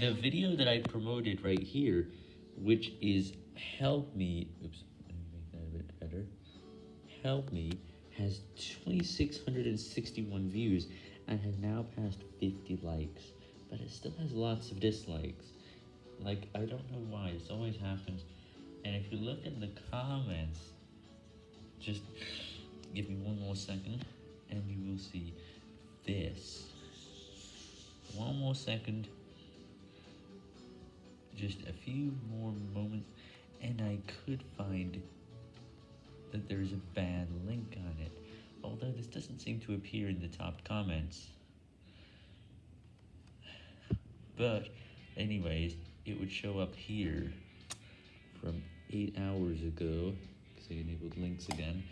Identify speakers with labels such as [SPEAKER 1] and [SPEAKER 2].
[SPEAKER 1] the video that I promoted right here, which is help me, oops, let me make that a bit better, help me, has 2,661 views and has now passed 50 likes, but it still has lots of dislikes. Like, I don't know why, this always happens, and if you look in the comments, just give me one more second, and you will see this. One more second. Just a few more moments, and I could find that there's a bad link on it, although this doesn't seem to appear in the top comments. But, anyways, it would show up here from 8 hours ago, because I enabled links again.